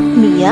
ആത്മീയ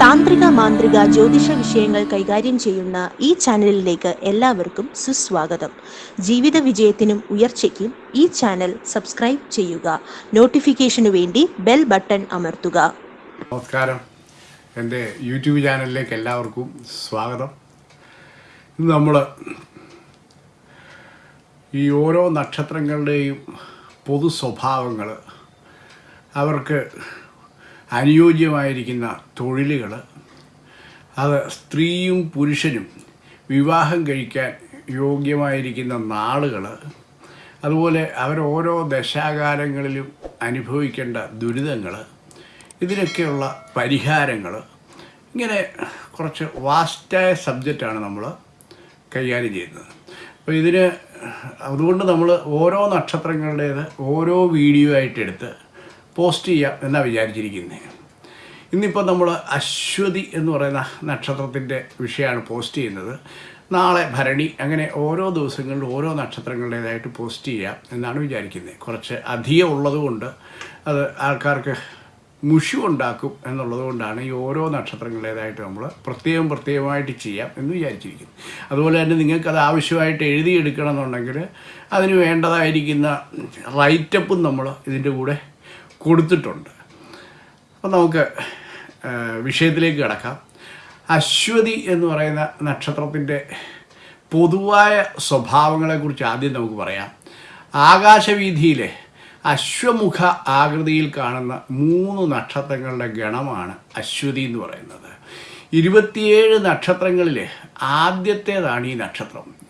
താന്ത്രിക മാന്ത്രിക ജ്യോതിഷ വിഷയങ്ങൾ കൈകാര്യം ചെയ്യുന്ന ഈ ചാനലിലേക്ക് എല്ലാവർക്കും സുസ്വാഗതം. ജീവിത വിജയത്തിനും ഉയർച്ചയ്ക്കും ഈ ചാനൽ സബ്സ്ക്രൈബ് ചെയ്യുക. നോട്ടിഫിക്കേഷനു വേണ്ടി ബെൽ ബട്ടൺ അമർത്തുക. നമസ്കാരം. എന്റെ യൂട്യൂബ് ചാനലിലേക്ക് എല്ലാവർക്കും സ്വാഗതം. ഇന്ന് നമ്മൾ ഈ ഓരോ നക്ഷത്രങ്ങളുടെയും പൊതു സ്വഭാവങ്ങൾ അവർക്ക് അനുയോജ്യമായിരിക്കുന്ന തൊഴിലുകൾ അത് സ്ത്രീയും പുരുഷനും വിവാഹം കഴിക്കാൻ യോഗ്യമായിരിക്കുന്ന നാളുകൾ അതുപോലെ അവരോരോ ദശാകാലങ്ങളിലും അനുഭവിക്കേണ്ട ദുരിതങ്ങൾ ഇതിനൊക്കെയുള്ള പരിഹാരങ്ങൾ ഇങ്ങനെ കുറച്ച് വാസ്റ്റായ സബ്ജക്റ്റാണ് നമ്മൾ കൈകാര്യം ചെയ്യുന്നത്. അപ്പോൾ ഇതിന് അതുകൊണ്ട് നമ്മൾ ഓരോ നക്ഷത്രങ്ങളുടേത് ഓരോ വീഡിയോ ആയിട്ട് എടുത്ത് പോസ്റ്റ് ചെയ്യാം എന്നാണ് വിചാരിച്ചിരിക്കുന്നത് ഇന്നിപ്പോൾ നമ്മൾ അശ്വതി എന്ന് പറയുന്ന നക്ഷത്രത്തിന്റെ വിഷയമാണ് പോസ്റ്റ് ചെയ്യുന്നത്. നാളെ ഭരണി അങ്ങനെ ഓരോ ദിവസങ്ങളിലും ഓരോ നക്ഷത്രങ്ങളുടേതായിട്ട് പോസ്റ്റ് ചെയ്യാം എന്നാണ് വിചാരിക്കുന്നത് കുറച്ച് അധികം ഉള്ളതുകൊണ്ട് അത് ആൾക്കാർക്ക് മുഷു ഉണ്ടാക്കും എന്നുള്ളത് കൊണ്ടാണ് ഈ ഓരോ നക്ഷത്രങ്ങളുടേതായിട്ട് നമ്മൾ പ്രത്യേകം പ്രത്യേകമായിട്ട് ചെയ്യാം എന്ന് വിചാരിച്ചിരിക്കുന്നു. അതുപോലെ തന്നെ നിങ്ങൾക്കത് ആവശ്യമായിട്ട് എഴുതിയെടുക്കണം എന്നുണ്ടെങ്കിൽ അതിന് വേണ്ടതായിരിക്കുന്ന റൈറ്റപ്പും നമ്മൾ ഇതിന്റെ കൂടെ കൊടുത്തിട്ടുണ്ട്. അപ്പം നമുക്ക് വിഷയത്തിലേക്ക് കിടക്കാം. അശ്വതി എന്ന് പറയുന്ന നക്ഷത്രത്തിന്റെ പൊതുവായ സ്വഭാവങ്ങളെക്കുറിച്ച് ആദ്യം നമുക്ക് പറയാം. ആകാശവീതിയിലെ അശ്വമുഖ ആകൃതിയിൽ കാണുന്ന മൂന്ന് നക്ഷത്രങ്ങളുടെ ഗണമാണ് അശ്വതി എന്ന് പറയുന്നത്. ഇരുപത്തിയേഴ് നക്ഷത്രങ്ങളിൽ ആദ്യത്തേതാണ് ഈ നക്ഷത്രം.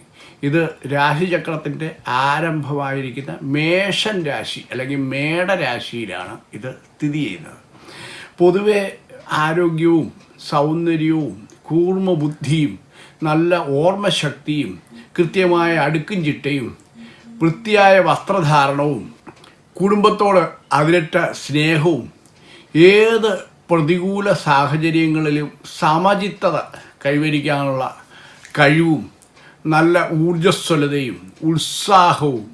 ഇത് രാശിചക്രത്തിന്റെ ആരംഭമായിരിക്കുന്ന മേഷൻ രാശി അല്ലെങ്കിൽ മേടരാശിയിലാണ് ഇത് സ്ഥിതി ചെയ്യുന്നത്. പൊതുവെ ആരോഗ്യവും സൗന്ദര്യവും കൂർമ്മബുദ്ധിയും നല്ല ഓർമ്മശക്തിയും കൃത്യമായ അടുക്കും ചിട്ടയും വൃത്തിയായ വസ്ത്രധാരണവും കുടുംബത്തോട് അതിരറ്റ സ്നേഹവും ഏത് പ്രതികൂല സാഹചര്യങ്ങളിലും സമചിത്തത കൈവരിക്കാനുള്ള കഴിവും നല്ല ഊർജസ്വലതയും ഉത്സാഹവും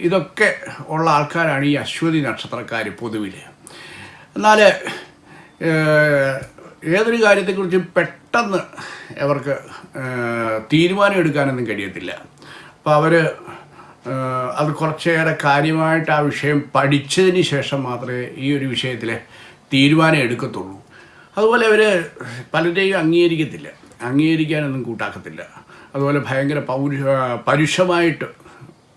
ഇതൊക്കെ ഉള്ള ആൾക്കാരാണ് ഈ അശ്വതി നക്ഷത്രക്കാർ പൊതുവിൽ. എന്നാൽ ഏതൊരു കാര്യത്തെക്കുറിച്ചും പെട്ടെന്ന് അവർക്ക് തീരുമാനം എടുക്കാനൊന്നും കഴിയത്തില്ല. അപ്പോൾ അവർ അത് കുറച്ചേറെ കാര്യമായിട്ട് ആ വിഷയം പഠിച്ചതിന് ശേഷം മാത്രമേ ഈ ഒരു വിഷയത്തിൽ തീരുമാനം എടുക്കത്തുള്ളൂ. അതുപോലെ അവർ പലരെയും അംഗീകരിക്കത്തില്ല. അംഗീകരിക്കാനൊന്നും കൂട്ടാക്കത്തില്ല. അതുപോലെ ഭയങ്കര പൗരുഷ പരുഷമായിട്ട്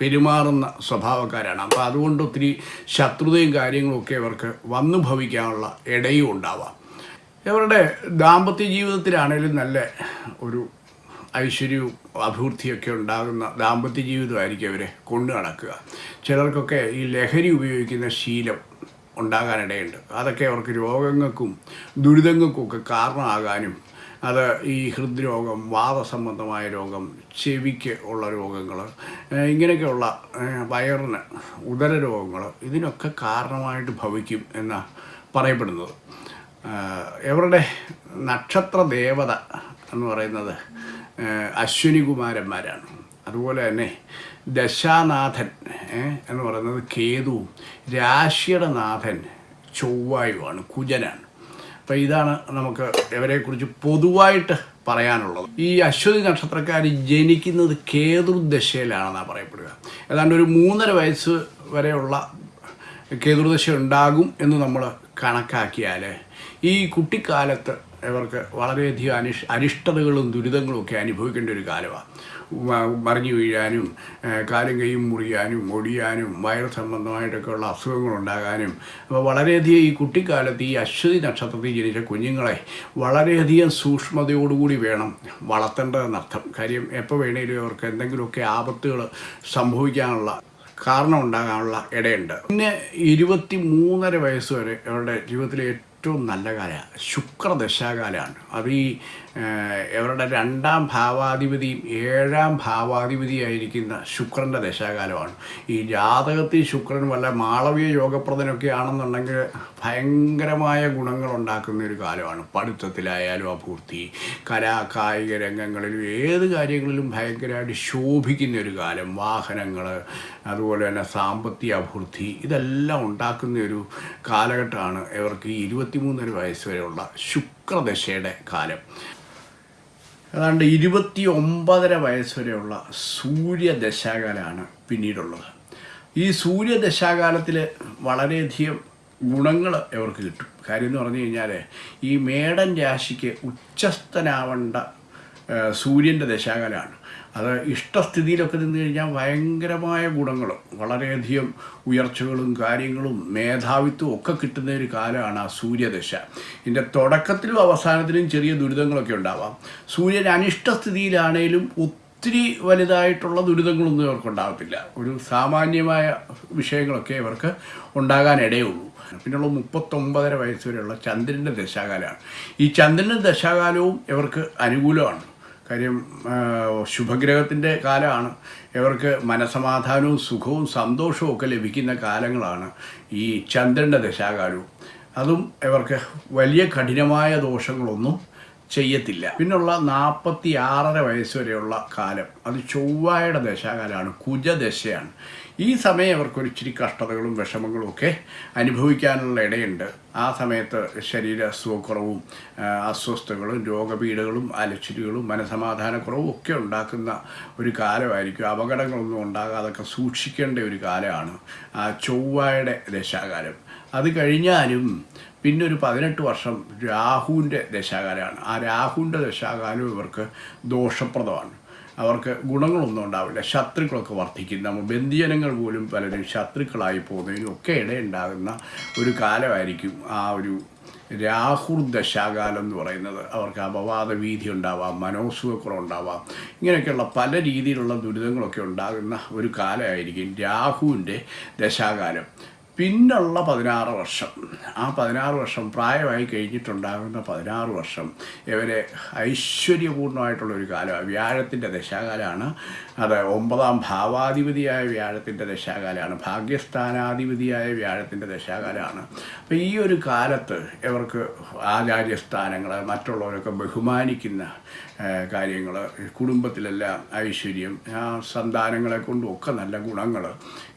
പെരുമാറുന്ന സ്വഭാവക്കാരാണ്. അപ്പോൾ അതുകൊണ്ട് ഒത്തിരി ശത്രുതയും കാര്യങ്ങളൊക്കെ ഇവർക്ക് വന്നു ഭവിക്കാനുള്ള ഇടയും ഉണ്ടാവാം. ഇവരുടെ ദാമ്പത്യ ജീവിതത്തിലാണേലും നല്ല ഒരു ഐശ്വര്യവും അഭിവൃദ്ധിയൊക്കെ ഉണ്ടാകുന്ന ദാമ്പത്യ ജീവിതമായിരിക്കും അവരെ കൊണ്ടു നടക്കുക. ചിലർക്കൊക്കെ ഈ ലഹരി ഉപയോഗിക്കുന്ന ശീലം ഉണ്ടാകാനിടയുണ്ട്. അതൊക്കെ അവർക്ക് രോഗങ്ങൾക്കും ദുരിതങ്ങൾക്കും ഒക്കെ കാരണമാകാനും അത് ഈ ഹൃദ്രോഗം വാദസംബന്ധമായ രോഗം ചെവിക്ക് ഉള്ള രോഗങ്ങൾ ഇങ്ങനെയൊക്കെയുള്ള വയറിന് ഉദര രോഗങ്ങൾ ഇതിനൊക്കെ കാരണമായിട്ട് ഭവിക്കും എന്ന് പറയപ്പെടുന്നത്. എവരുടെ നക്ഷത്ര ദേവത എന്ന് പറയുന്നത് അശ്വിനി കുമാരന്മാരാണ് അതുപോലെ തന്നെ ദശാനാഥൻ എന്ന് പറയുന്നത് കേതുവും രാശിയുടെ നാഥൻ ചൊവ്വായുമാണ് കുജനാണ്. അപ്പം ഇതാണ് നമുക്ക് ഇവരെക്കുറിച്ച് പൊതുവായിട്ട് പറയാനുള്ളത്. ഈ അശ്വതി നക്ഷത്രക്കാർ ജനിക്കുന്നത് കേതുർദശയിലാണെന്നാണ് പറയപ്പെടുക. ഏതാണ്ട് ഒരു മൂന്നര വയസ്സ് വരെയുള്ള കേതുർദശ ഉണ്ടാകും എന്ന് നമ്മൾ കണക്കാക്കിയാൽ ഈ കുട്ടിക്കാലത്ത് ഇവർക്ക് വളരെയധികം അനിഷ് അനിഷ്ടതകളും ദുരിതങ്ങളും ഒക്കെ അനുഭവിക്കേണ്ട ഒരു കാലമാണ്. മറിഞ്ഞു വീഴാനും കാലും കൈയും മുറിയാനും ഒടിയാനും വയർ സംബന്ധമായിട്ടൊക്കെയുള്ള അസുഖങ്ങളുണ്ടാകാനും അപ്പോൾ വളരെയധികം ഈ കുട്ടിക്കാലത്ത് ഈ അശ്വതി നക്ഷത്രത്തിൽ ജനിച്ച കുഞ്ഞുങ്ങളെ വളരെയധികം സൂക്ഷ്മതയോടുകൂടി വേണം വളർത്തേണ്ടതെന്നർത്ഥം കാര്യം എപ്പോൾ വേണേലും അവർക്ക് എന്തെങ്കിലുമൊക്കെ ആപത്തുകൾ സംഭവിക്കാനുള്ള കാരണം ഉണ്ടാകാനുള്ള ഇടയുണ്ട്. പിന്നെ ഇരുപത്തി മൂന്നര വയസ്സ് വരെ അവരുടെ ജീവിതത്തിലെ ഏറ്റവും നല്ല കാലമാണ്. ശുക്രദശാകാലമാണ്. അത് ഈ ഇവരുടെ രണ്ടാം ഭാവാധിപതിയും ഏഴാം ഭാവാധിപതിയായിരിക്കുന്ന ശുക്രന്റെ ദശാകാലമാണ്. ഈ ജാതകത്തിൽ ശുക്രൻ വല്ല മാളവീയ യോഗപ്രദനൊക്കെ ആണെന്നുണ്ടെങ്കിൽ ഭയങ്കരമായ ഗുണങ്ങൾ ഉണ്ടാക്കുന്ന ഒരു കാലമാണ്. പഠിത്തത്തിലായാലും അപൂർത്തി കലാ കായിക രംഗങ്ങളിലും ഏത് കാര്യങ്ങളിലും ഭയങ്കരമായിട്ട് ശോഭിക്കുന്ന ഒരു കാലം. വാഹനങ്ങൾ അതുപോലെ തന്നെ സാമ്പത്തിക അഭൂർത്തി ഇതെല്ലാം ഉണ്ടാക്കുന്ന ഒരു കാലഘട്ടമാണ് ഇവർക്ക് ഈ ഇരുപത്തിമൂന്നര വയസ്സ് വരെയുള്ള ശുക്രദശയുടെ കാലം. ഏതാണ്ട് ഇരുപത്തി ഒമ്പതര വയസ്സ് വരെയുള്ള സൂര്യദശാകാലമാണ് പിന്നീടുള്ളത്. ഈ സൂര്യദശാകാലത്തിൽ വളരെയധികം ഗുണങ്ങൾ അവർക്ക് കിട്ടും. കാര്യം എന്ന് പറഞ്ഞു കഴിഞ്ഞാൽ ഈ മേടൻ രാശിക്ക് ഉച്ചസ്ഥനാവേണ്ട സൂര്യന്റെ ദശാകാലമാണ്. അത് ഇഷ്ടസ്ഥിതിയിലൊക്കെ നിന്ന് കഴിഞ്ഞാൽ ഭയങ്കരമായ ഗുണങ്ങൾ വളരെയധികം ഉയർച്ചകളും കാര്യങ്ങളും മേധാവിത്വവും ഒക്കെ കിട്ടുന്ന ഒരു കാലമാണ് ആ സൂര്യദശ. ഇതിന്റെ തുടക്കത്തിലും അവസാനത്തിലും ചെറിയ ദുരിതങ്ങളൊക്കെ ഉണ്ടാവാം. സൂര്യൻ അനിഷ്ടസ്ഥിതിയിലാണേലും ഒത്തിരി വലുതായിട്ടുള്ള ദുരിതങ്ങളൊന്നും ഇവർക്കുണ്ടാകത്തില്ല ഒരു സാമാന്യമായ വിഷയങ്ങളൊക്കെ ഇവർക്ക് ഉണ്ടാകാനിടയുള്ളൂ പിന്നുള്ള മുപ്പത്തൊമ്പതര വയസ്സ് വരെയുള്ള ചന്ദ്രന്റെ ദശാകാലമാണ്. ഈ ചന്ദ്രന്റെ ദശാകാലവും ഇവർക്ക് അനുകൂലമാണ്. കാര്യം ശുഭഗ്രഹത്തിന്റെ കാലമാണ്. ഇവർക്ക് മനസമാധാനവും സുഖവും സന്തോഷവും ഒക്കെ ലഭിക്കുന്ന കാലങ്ങളാണ് ഈ ചന്ദ്രന്റെ ദശാകാലവും. അതും ഇവർക്ക് വലിയ കഠിനമായ ദോഷങ്ങളൊന്നും ചെയ്യത്തില്ല. പിന്നുള്ള നാൽപ്പത്തി ആറര വയസ്സ് വരെയുള്ള കാലം. അത് ചൊവ്വായുടെ ദശാകാലമാണ്. കുജദശയാണ്. ഈ സമയം അവർക്കൊരിച്ചിരി കഷ്ടതകളും വിഷമങ്ങളും ഒക്കെ അനുഭവിക്കാനുള്ള ഇടയുണ്ട്. ആ സമയത്ത് ശരീര സുഖക്കുറവും അസ്വസ്ഥതകളും രോഗപീഠകളും അലച്ചിലുകളും മനസമാധാനക്കുറവും ഒക്കെ ഉണ്ടാക്കുന്ന ഒരു കാലമായിരിക്കും. അപകടങ്ങളൊന്നും ഉണ്ടാകാതൊക്കെ സൂക്ഷിക്കേണ്ട ഒരു കാലമാണ് ആ ചൊവ്വായുടെ ദശാകാലം. അത് കഴിഞ്ഞാലും പിന്നെ ഒരു പതിനെട്ട് വർഷം രാഹുവിന്റെ ദശാകാലമാണ്. ആ രാഹുവിന്റെ ദശാകാലം ഇവർക്ക് ദോഷപ്രദമാണ്. അവർക്ക് ഗുണങ്ങളൊന്നും ഉണ്ടാവില്ല. ശത്രുക്കളൊക്കെ വർദ്ധിക്കും. നമ്മൾ ബന്ധുജനങ്ങൾ പോലും പലരും ശത്രുക്കളായി പോകുന്നതിനും ഒക്കെ ഇടയുണ്ടാകുന്ന ഒരു കാലമായിരിക്കും ആ ഒരു രാഹുർ ദശാകാലം എന്ന് പറയുന്നത്. അവർക്ക് അപവാദ വീതി ഉണ്ടാവാം മനോസുഖക്കുറവുണ്ടാവാം ഇങ്ങനെയൊക്കെയുള്ള പല രീതിയിലുള്ള ദുരിതങ്ങളൊക്കെ ഉണ്ടാകുന്ന ഒരു കാലമായിരിക്കും രാഹുവിന്റെ ദശാകാലം. പിന്നുള്ള പതിനാറ് വർഷം. ആ പതിനാറ് വർഷം പ്രായമായി കഴിഞ്ഞിട്ടുണ്ടാകുന്ന പതിനാറ് വർഷം ഇവരെ ഐശ്വര്യപൂർണമായിട്ടുള്ള ഒരു കാലമാണ് വ്യാഴത്തിന്റെ ദശാകാലമാണ് അത് ഒമ്പതാം ഭാവാധിപതിയായ വ്യാഴത്തിന്റെ ദശാകാലമാണ് ഭാഗ്യസ്ഥാനാധിപതിയായ വ്യാഴത്തിന്റെ ദശാകാലമാണ് അപ്പോൾ ഈ ഒരു കാലത്ത് ഇവർക്ക് ആചാര്യസ്ഥാനങ്ങൾ മറ്റുള്ളവരൊക്കെ ബഹുമാനിക്കുന്ന കാര്യങ്ങൾ കുടുംബത്തിലെല്ലാം ഐശ്വര്യം ആ സന്താനങ്ങളെ കൊണ്ടും ഒക്കെ നല്ല ഗുണങ്ങൾ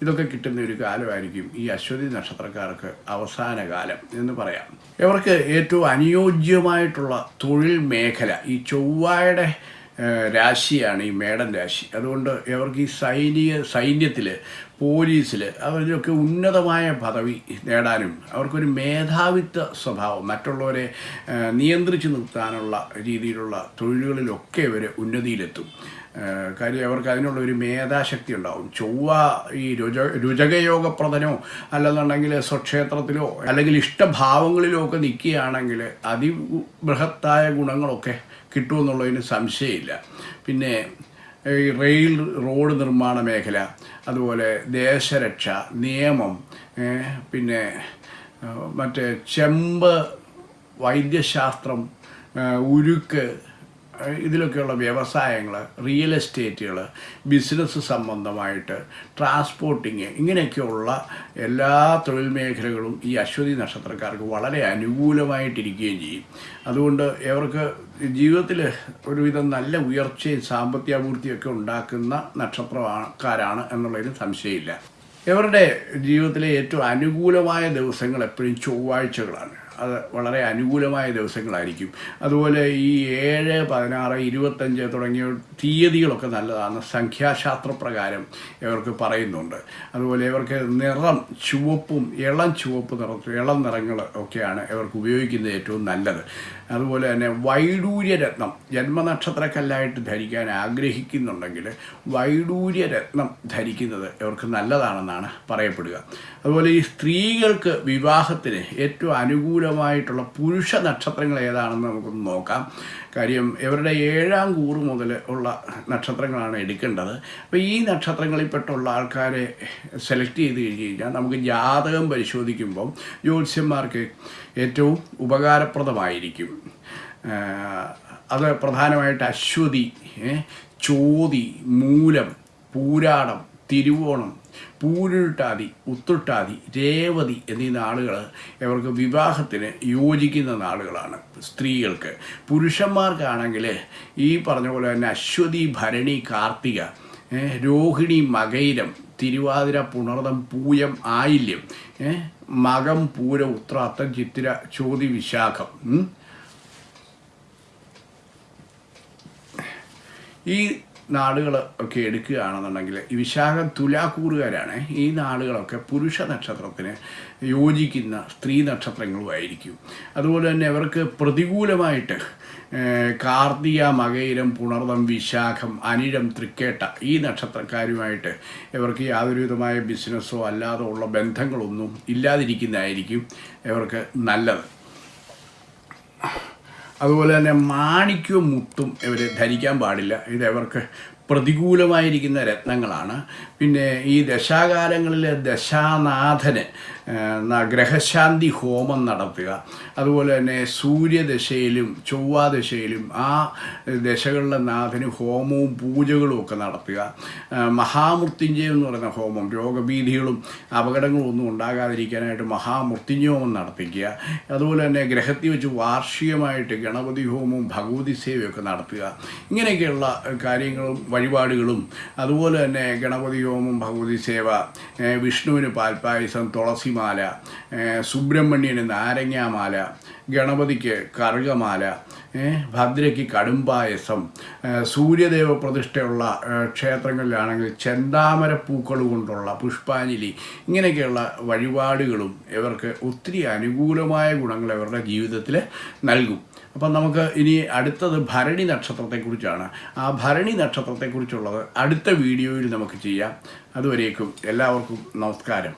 ഇതൊക്കെ കിട്ടുന്ന ഒരു കാലമായിരിക്കും ഈ അശ്വതി നക്ഷത്രക്കാർക്ക് അവസാന കാലം എന്ന് പറയാം. ഇവർക്ക് ഏറ്റവും അനുയോജ്യമായിട്ടുള്ള തൊഴിൽ മേഖല ഈ ചൊവ്വായുടെ രാശിയാണ് ഈ മേടൻ രാശി. അതുകൊണ്ട് ഇവർക്ക് ഈ സൈനിക സൈന്യത്തിൽ പോലീസിൽ അവരിലൊക്കെ ഉന്നതമായ പദവി നേടാനും അവർക്കൊരു മേധാവിത്വ സ്വഭാവം മറ്റുള്ളവരെ നിയന്ത്രിച്ചു നിർത്താനുള്ള രീതിയിലുള്ള തൊഴിലുകളിലൊക്കെ ഇവർ ഉന്നതിയിലെത്തും. കാര്യം അവർക്ക് അതിനുള്ള ഒരു മേധാശക്തി ഉണ്ടാവും. ചൊവ്വ ഈ രുച രുചകയോഗപ്രദനോ അല്ലെന്നുണ്ടെങ്കിൽ സ്വക്ഷേത്രത്തിലോ അല്ലെങ്കിൽ ഇഷ്ടഭാവങ്ങളിലോ ഒക്കെ നിൽക്കുകയാണെങ്കിൽ അതിബൃഹത്തായ ഗുണങ്ങളൊക്കെ കിട്ടുമെന്നുള്ളതിന് സംശയമില്ല. പിന്നെ ഈ റെയിൽ റോഡ് നിർമ്മാണ മേഖല അതുപോലെ ദേശരക്ഷ നിയമം പിന്നെ മറ്റേ ചെമ്പ് വൈദ്യശാസ്ത്രം ഉരുക്ക് ഇതിലൊക്കെയുള്ള വ്യവസായങ്ങൾ റിയൽ എസ്റ്റേറ്റുകൾ ബിസിനസ് സംബന്ധമായിട്ട് ട്രാൻസ്പോർട്ടിങ് ഇങ്ങനെയൊക്കെയുള്ള എല്ലാ തൊഴിൽ മേഖലകളും ഈ അശ്വതി നക്ഷത്രക്കാർക്ക് വളരെ അനുകൂലമായിട്ടിരിക്കുകയും ചെയ്യും. അതുകൊണ്ട് ഇവർക്ക് ജീവിതത്തിൽ ഒരുവിധം നല്ല ഉയർച്ചയും സാമ്പത്തിക ഉണ്ടാക്കുന്ന നക്ഷത്രക്കാരാണ് എന്നുള്ളതിന് സംശയമില്ല. ഇവരുടെ ജീവിതത്തിലെ ഏറ്റവും അനുകൂലമായ ദിവസങ്ങൾ എപ്പോഴും ചൊവ്വാഴ്ചകളാണ്. അത് വളരെ അനുകൂലമായ ദിവസങ്ങളായിരിക്കും. അതുപോലെ ഈ ഏഴ് പതിനാറ് ഇരുപത്തഞ്ച് തുടങ്ങിയ തീയതികളൊക്കെ നല്ലതാണ്. സംഖ്യാശാസ്ത്രപ്രകാരം ഇവർക്ക് പറയുന്നുണ്ട്. അതുപോലെ ഇവർക്ക് നിറം ചുവപ്പും ഇളം ചുവപ്പ് നിറത്തും ഇളം നിറങ്ങൾ ഒക്കെയാണ് ഇവർക്ക് ഉപയോഗിക്കുന്നത് ഏറ്റവും നല്ലത്. അതുപോലെ തന്നെ വൈഡൂര്യരത്നം ജന്മനക്ഷത്രക്കല്ലായിട്ട് ധരിക്കാൻ ആഗ്രഹിക്കുന്നുണ്ടെങ്കിൽ വൈഡൂര്യരത്നം ധരിക്കുന്നത് ഇവർക്ക് നല്ലതാണെന്നാണ് പറയപ്പെടുക. അതുപോലെ ഈ സ്ത്രീകൾക്ക് വിവാഹത്തിന് ഏറ്റവും അനുകൂലമായിട്ടുള്ള പുരുഷ നക്ഷത്രങ്ങൾ ഏതാണെന്ന് നമുക്കൊന്ന് നോക്കാം. കാര്യം ഇവരുടെ ഏഴാം കൂറ് മുതൽ ഉള്ള നക്ഷത്രങ്ങളാണ് എടുക്കേണ്ടത്. അപ്പോൾ ഈ നക്ഷത്രങ്ങളിൽപ്പെട്ടുള്ള ആൾക്കാരെ സെലക്ട് ചെയ്ത് കഴിഞ്ഞ് കഴിഞ്ഞാൽ നമുക്ക് ജാതകം പരിശോധിക്കുമ്പം ജ്യോത്സ്യന്മാർക്ക് ഏറ്റവും ഉപകാരപ്രദമായിരിക്കും. അത് പ്രധാനമായിട്ട് അശ്വതി ചോതി മൂലം പൂരാടം തിരുവോണം പൂരുരുട്ടാതി ഉത്തുട്ടാതി രേവതി എന്നീ നാളുകൾ ഇവർക്ക് വിവാഹത്തിന് യോജിക്കുന്ന നാളുകളാണ് സ്ത്രീകൾക്ക് പുരുഷന്മാർക്കാണെങ്കിൽ ഈ പറഞ്ഞ പോലെ തന്നെ അശ്വതി ഭരണി കാർത്തിക രോഹിണി മകൈരം തിരുവാതിര പുണർദം പൂയം ആയില്യം മകം പൂര ഉത്രാത്തം ചിത്തിര ചോതി വിശാഖം. ഈ നാടുകൾ ഒക്കെ എടുക്കുകയാണെന്നുണ്ടെങ്കിൽ ഈ വിശാഖം തുലാക്കൂറുകാരാണ്. ഈ നാളുകളൊക്കെ പുരുഷ നക്ഷത്രത്തിന് യോജിക്കുന്ന സ്ത്രീ നക്ഷത്രങ്ങളുമായിരിക്കും. അതുപോലെ തന്നെ അവർക്ക് പ്രതികൂലമായിട്ട് കാർത്തിക മകയിരം പുണർദം വിശാഖം അനിഴം തൃക്കേട്ട ഈ നക്ഷത്രക്കാരുമായിട്ട് ഇവർക്ക് യാതൊരു വിധമായ ബിസിനസ്സോ അല്ലാതെ ഉള്ള ബന്ധങ്ങളൊന്നും ഇല്ലാതിരിക്കുന്നതായിരിക്കും ഇവർക്ക് നല്ലത്. അതുപോലെ തന്നെ മാണിക്യവും മുത്തും ഇവർ ധരിക്കാൻ പാടില്ല. ഇത് അവർക്ക് പ്രതികൂലമായിരിക്കുന്ന രത്നങ്ങളാണ്. പിന്നെ ഈ ദശാകാലങ്ങളിൽ ദശാനാഥന് ഗ്രഹശാന്തി ഹോമം നടത്തുക. അതുപോലെ തന്നെ സൂര്യദശയിലും ചൊവ്വാദശയിലും ആ ദശകളിലെ നാഥന് ഹോമവും പൂജകളും ഒക്കെ നടത്തുക. മഹാമൃത്യുഞ്ജയം എന്ന് പറയുന്ന ഹോമം രോഗഭീതികളും അപകടങ്ങളും ഒന്നും ഉണ്ടാകാതിരിക്കാനായിട്ട് മഹാമൃത്യുഞ്ജയ ഹോമം നടത്തിക്കുക. അതുപോലെ തന്നെ ഗ്രഹത്തിൽ വെച്ച് വാർഷികമായിട്ട് ഗണപതി ഹോമവും ഭഗവതി സേവയൊക്കെ നടത്തുക. ഇങ്ങനെയൊക്കെയുള്ള കാര്യങ്ങളും വഴിപാടുകളും. അതുപോലെ തന്നെ ഗണപതി ഹോമം ഭഗവതി സേവ വിഷ്ണുവിന് പാൽപ്പായസം തുളസിമാല സുബ്രഹ്മണ്യന് നാരങ്ങാമാല ഗണപതിക്ക് കറുകമാല ഭദ്രയ്ക്ക് കടുംപായസം സൂര്യദേവ പ്രതിഷ്ഠയുള്ള ക്ഷേത്രങ്ങളിലാണെങ്കിൽ ചെന്താമര പൂക്കൾ കൊണ്ടുള്ള പുഷ്പാഞ്ജലി ഇങ്ങനെയൊക്കെയുള്ള വഴിപാടുകളും ഇവർക്ക് ഒത്തിരി അനുകൂലമായ ഗുണങ്ങൾ അവരുടെ ജീവിതത്തിൽ നൽകും. അപ്പം നമുക്ക് ഇനി അടുത്തത് ഭരണി നക്ഷത്രത്തെക്കുറിച്ചാണ്. ആ ഭരണി നക്ഷത്രത്തെക്കുറിച്ചുള്ളത് അടുത്ത വീഡിയോയിൽ നമുക്ക് ചെയ്യാം. അതുവരേക്കും എല്ലാവർക്കും നമസ്കാരം.